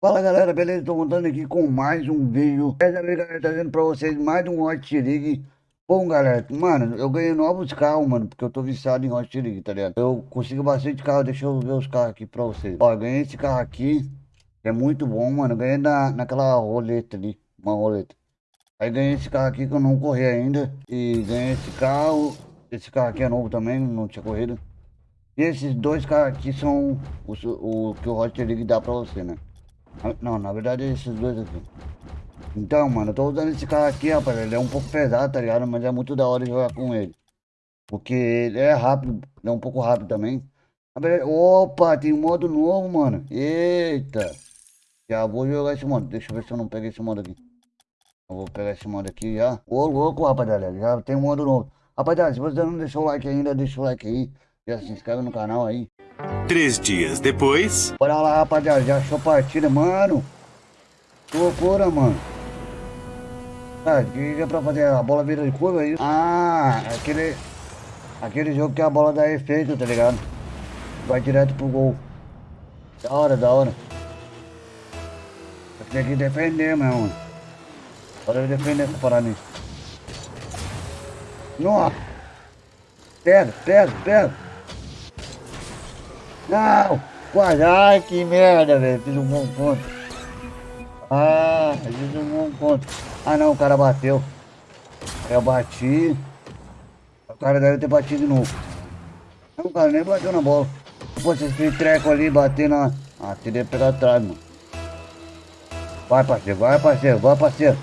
Fala galera, beleza? Tô voltando aqui com mais um vídeo. Dessa vez galera, trazendo pra vocês mais um Hot League. Bom galera, mano, eu ganhei novos carros, mano Porque eu tô viciado em Hot League, tá ligado? Eu consigo bastante carro, deixa eu ver os carros aqui pra vocês. Ó, ganhei esse carro aqui Que é muito bom, mano. Eu Ganhei na, naquela roleta ali, uma roleta. Aí ganhei esse carro aqui que eu não corri ainda. E ganhei esse carro. Esse carro aqui é novo também, não tinha corrido. E esses dois carros aqui são o, o que o Hot League dá pra você, né? Não, na verdade é esses dois aqui. Então, mano, eu tô usando esse carro aqui, rapaz. Ele é um pouco pesado, tá ligado? Mas é muito da hora jogar com ele. Porque ele é rápido, ele é um pouco rápido também. Opa, tem um modo novo, mano. Eita. Já vou jogar esse modo. Deixa eu ver se eu não pego esse modo aqui. Eu vou pegar esse modo aqui já. Ô, louco, rapaziada. Já tem um modo novo. Rapaziada, se você não deixou o like ainda, deixa o like aí. Já se inscreve no canal aí. Três dias depois. Bora lá, rapaziada. Já achou partida, mano. Que loucura, mano. Ah, é pra fazer? A bola vira de curva aí? Ah, aquele. Aquele jogo que a bola dá efeito, tá ligado? Vai direto pro gol. Da hora, da hora. Tem que defender, meu mano. Bora defender essa parada aí. Nossa! Pega, pega, pega! Não! Quase! Ai, que merda, velho. Fiz um bom ponto. Ah, fiz um bom ponto. Ah, não, o cara bateu. Eu bati. O cara deve ter batido de novo. Não, cara nem bateu na bola. Pô, esse treco ali bater na... Ah, teria pegar atrás, mano. Vai, parceiro, vai, parceiro, vai, parceiro.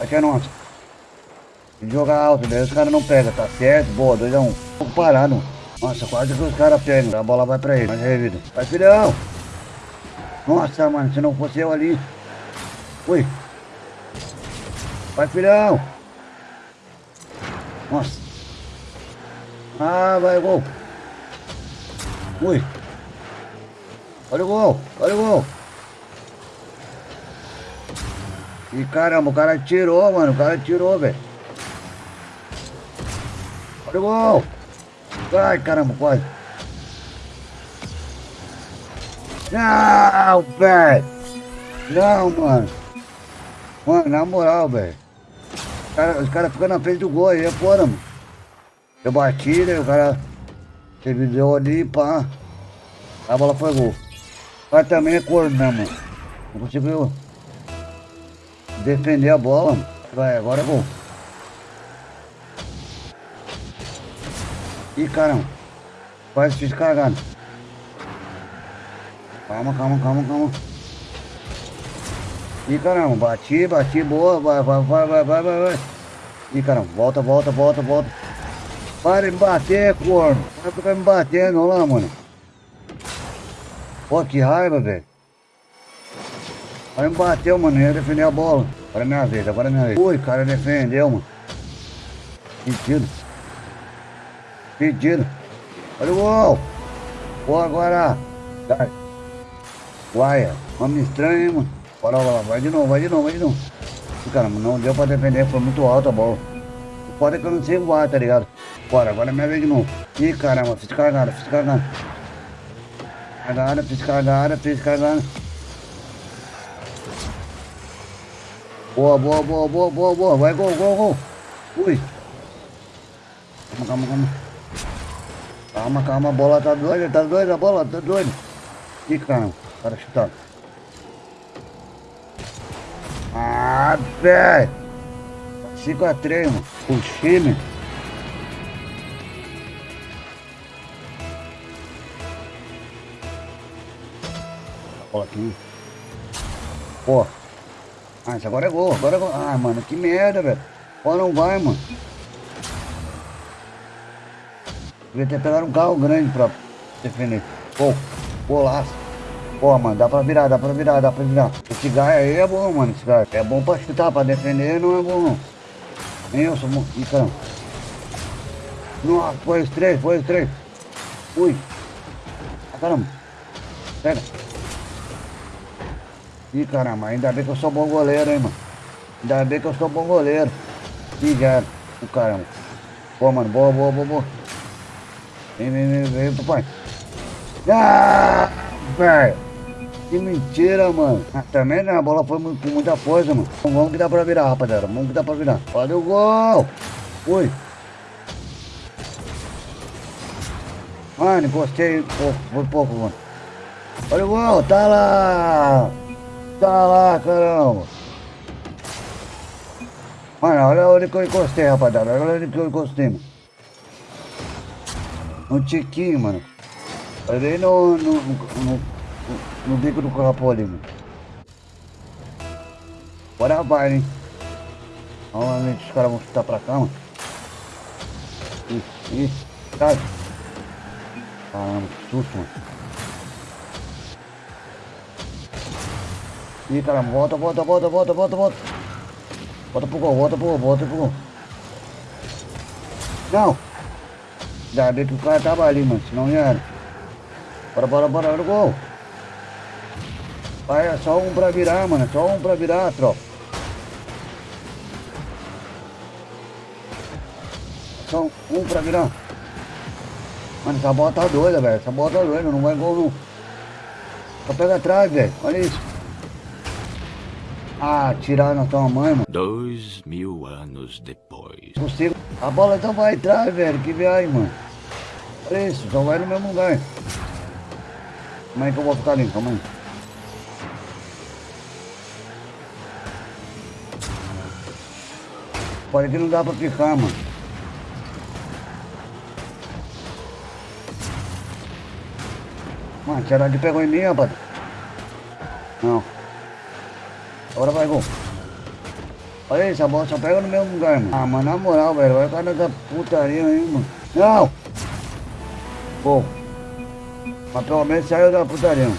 Aqui é nosso. Jogar alto, daí os caras não pegam, tá certo? Boa, 2x1. Um. Pouco parado, mano. Nossa, quase que os caras pegam. A bola vai pra ele. Mas aí, vida. Vai, filhão. Nossa, mano, se não fosse eu ali. Ui. Vai, filhão. Nossa. Ah, vai, gol. Ui. Olha o gol. Olha o gol. E caramba, o cara tirou, mano. O cara tirou, velho. Olha o gol. Ai, caramba, quase. Não, velho. Não, mano. Mano, na moral, velho. Os caras ficam na frente do gol aí, é fora, mano. Eu bati, né? O cara teve deu ali, pá. A bola foi gol. Mas também é corno, né, mano? Não conseguiu defender a bola, mano. Vai, agora é gol. Ih, caramba. Quase fiz cagada. Calma, calma, calma, calma. Ih, caramba. Bati, bati, boa. Vai, vai, vai, vai, vai, vai, vai. Ih, caramba. Volta, volta, volta, volta. Para de me bater, corno. Vai ficar me batendo lá, mano. Pô, que raiva, velho. Aí me bateu, mano. Eu ia defender a bola. Agora é minha vez, agora é minha vez. Ui, cara defendeu, mano. Sentido. Pedido. Olha o gol. Gol agora. Guaia. Homem estranho, hein, mano. Bora lá, vai de novo, vai de novo, vai de novo. Caramba, não deu pra defender, foi muito alta a bola. O foda é que eu não sei voar, tá ligado? Bora, agora é minha vez de novo. Ih, caramba, fiz cagada, fiz cagada. Cagada, fiz cagada, fiz cagada. Boa, boa, boa, boa, boa, boa. Vai, gol, gol, gol. Ui. Calma, calma, calma. Calma, calma, a bola tá doida, tá doida, a bola tá doida. Ih, caramba, para chutar. Ah, velho. 5x3, mano. O time. Bola aqui. Pô. Ah, isso agora é gol, agora é gol. Ah, mano, que merda, velho. Ó, não vai, mano. Devia ter pegado um carro grande pra defender. Pô, golaço. Pô, mano, dá pra virar, dá pra virar, dá pra virar. Esse gás aí é bom, mano, esse gás. É bom pra chutar, pra defender não é bom, não. Nem eu sou bom. Ih, caramba. Nossa, foi os três, foi os três. Ui. Ah, caramba. Pega. Ih, caramba, ainda bem que eu sou bom goleiro, hein, mano. Ainda bem que eu sou bom goleiro. Ih, já. O caramba. Pô, mano, boa, boa, boa, boa. Vem, vem, vem, vem, papai. Ah, velho. Que mentira, mano. Ah, também né? A bola foi com muita força, mano. Vamos que dá pra virar, rapaziada. Vamos que dá pra virar. Olha o gol. Ui. Mano. Pô, foi pouco, mano. Olha o gol. Tá lá. Tá lá, caramba. Mano, olha onde que eu encostei, rapaziada. Olha onde que eu encostei, mano. No tiquinho, mano. Olhei no, no, no, no, bico do capô ali, mano. Bora vai, hein. Normalmente os caras vão chutar pra cá, mano. Ih, ih, sai. Caramba, que susto, mano. Ih, caramba, volta, volta, volta, volta, volta, volta. Volta pro gol, volta pro gol, volta pro gol. Não! Já vi que o cara tava ali, mano, senão ia era. Bora, bora, bora, olha o gol. Vai, é só um pra virar, mano, só um pra virar, tropa. Só um pra virar. Mano, essa bola tá doida, velho. Essa bola tá doida, não vai gol não. Só pega atrás, velho. Olha isso. Ah, tirar na tua mãe, mano. Dois mil anos depois. Consigo. A bola então vai atrás, velho. Que viagem, mano. Olha isso, só vai no mesmo lugar. Como é que eu vou ficar ali? Calma aí. Pode que não dá pra ficar, mano. Mano, será que pegou em mim, rapaz? Não. Agora vai, gol. Olha isso, a bola só pega no mesmo lugar, mano. Ah, mano, na moral, velho. Vai ficar nessa putaria aí, mano. Não! Gol. Mas pelo menos saiu da putaria. Mano.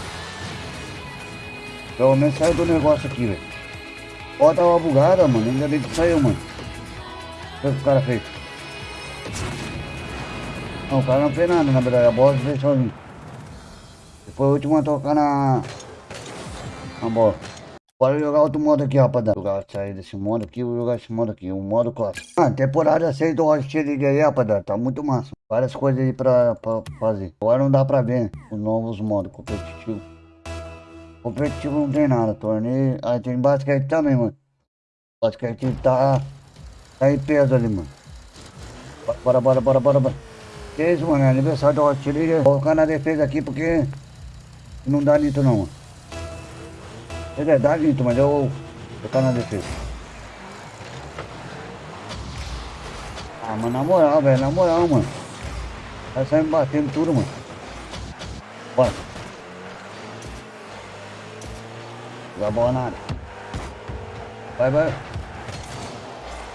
Pelo menos saiu do negócio aqui, velho. Ó, tava bugada, mano. Ainda bem que saiu, mano. O que o cara fez? Não, o cara não fez nada, na verdade. A bola fez sozinho. Foi o último a tocar na... Na bola. Bora jogar outro modo aqui, rapaziada. Jogar, sair desse modo aqui, vou jogar esse modo aqui, o modo clássico. Ah, temporada 6 do Rocket League aí, rapaziada, tá muito massa. Várias coisas aí pra, pra fazer. Agora não dá pra ver os novos modos competitivos. Competitivo não tem nada, torneio... Aí tem basquete também, mano. Basquete tá... Tá em peso ali, mano. Bora, bora, bora, bora, bora. Que isso, mano, é aniversário do Rocket League. Vou colocar na defesa aqui porque... Não dá nito não, mano. É verdade, Nito, mas eu vou tá na defesa. Ah, mas na moral, velho, na moral, mano. Vai sair me batendo tudo, mano. Bora. Vai bola na. Vai, vai.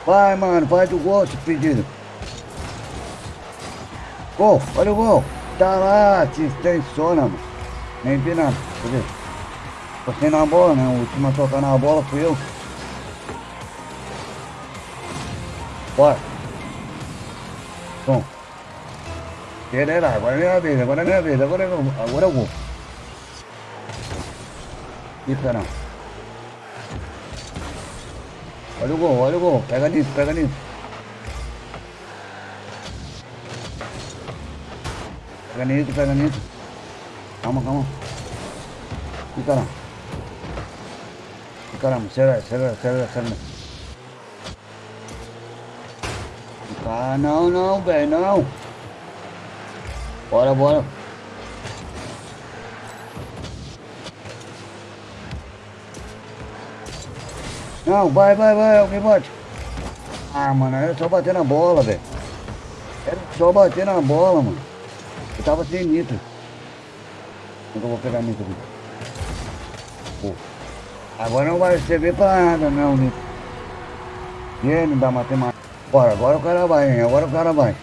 Vai, mano, faz o gol, se pedido. Gol, olha o gol. Tá lá, se extensiona, mano. Nem vi nada, ver? Passei na bola, né? O último a tocar na bola fui eu. Bora. Bom. Pereira, agora é minha vez, agora é minha vez, agora é, agora eu vou. Fica não. Olha o gol, olha o gol. Pega nisso, pega nisso. Pega nisso, pega nisso. Calma, calma. Fica não. Caramba, acelera, acelera, acelera, acelera. Ah, não, não, velho, não. Bora, bora. Não, vai, vai, vai, alguém bate. Ah, mano, era só bater na bola, velho. Era só bater na bola, mano. Eu tava sem nitro. Então eu vou pegar nitro aqui. Pô. Agora não vai servir pra nada não, Nico. Gênio da matemática. Bora, agora o cara vai, hein? Agora o cara vai.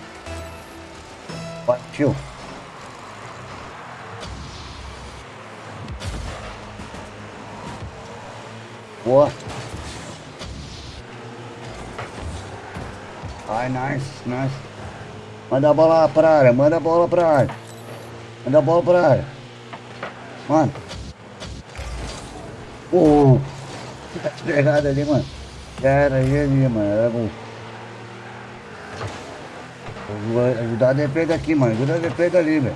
Partiu. Boa. Ai, nice, nice. Manda a bola pra área, manda a bola pra área. Manda a bola pra área. Mano. Oh, tá pegado ali, mano. Cara, aí ali, mano. Era bom. Vou ajudar a defesa aqui, mano. Ajuda a defesa ali, velho.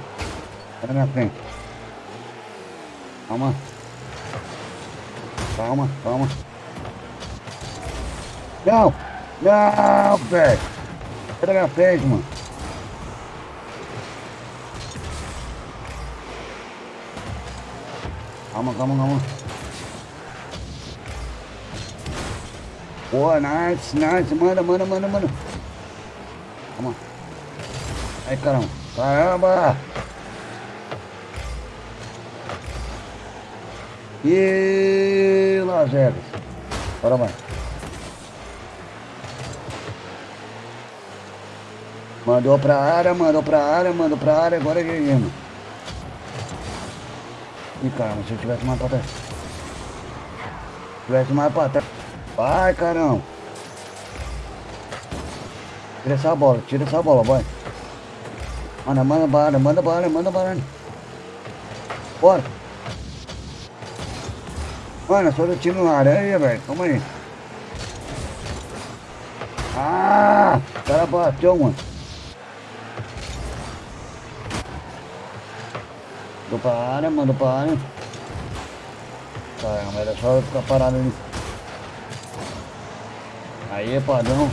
Tá na frente. Calma. Calma, calma. Não! Não, velho! Pega a frente, mano. Calma, calma, calma. Boa, nice, nice. Manda, manda, manda, manda. Calma. Aí, caramba. Caramba! E Las Vegas. Bora mais. Mandou pra área, mandou pra área, mandou pra área, agora é ganhamos. Ih, caramba, se eu tivesse mais pra trás. Se tivesse mais pra trás. Vai, caramba. Tira essa bola, tira essa bola, vai. Manda, manda bala, manda bala, manda bala. Bora. Mano, só do time laranja, velho. Calma aí. Ah! O cara bateu, mano. Mandou pra área, mandou pra área. Caramba, era só ficar parado ali. Aí, padrão.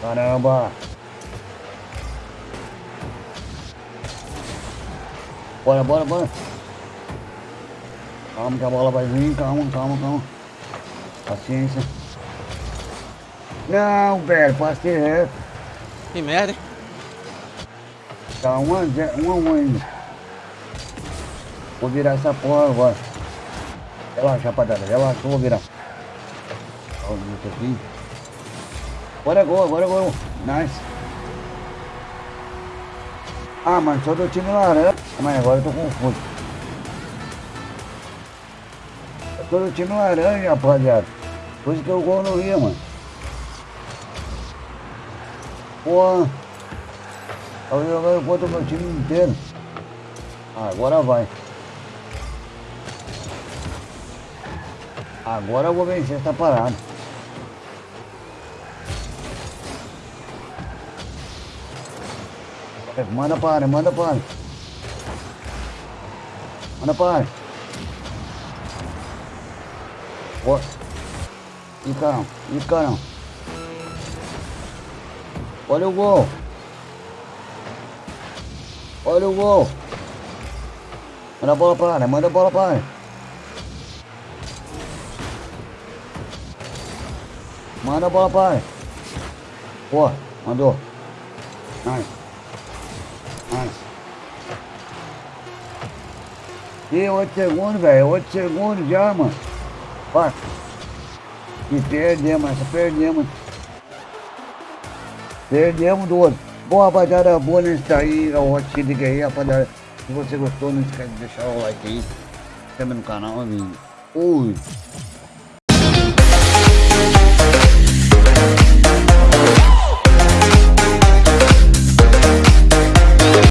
Caramba. Bora, bora, bora. Calma que a bola vai vir, calma, calma, calma. Paciência. Não, velho, passei reto. Que merda, hein? Tá um a zero, um a um ainda. Vou virar essa porra agora. Relaxa, rapaziada, relaxa, vou virar. Olha isso aqui. Agora é gol, agora é gol. Nice. Ah, mano, só do time laranja. Mas agora eu tô confuso. Eu tô do time laranja, rapaziada. Por isso que o gol não ia, mano. Porra. Eu jogando contra o meu time inteiro. Ah, agora vai. Agora eu vou vencer essa parada. É, Manda para, manda para. Manda para. Ó. Ih, caramba. Ih, caramba. Olha o gol. Olha o gol. Manda a bola para, manda a bola para. Manda a bola para. Pô, mandou. Nice. Nice. E 8 segundos, velho. 8 segundos já, mano. Vai. E perdemos, essa perdemos. Perdemos do outro. Bom, rapaziada, boa nesse daí, é o Hot aí, rapaziada. Se você gostou, não esquece de deixar o like aí. Se inscreve no canal, amigo. Fui.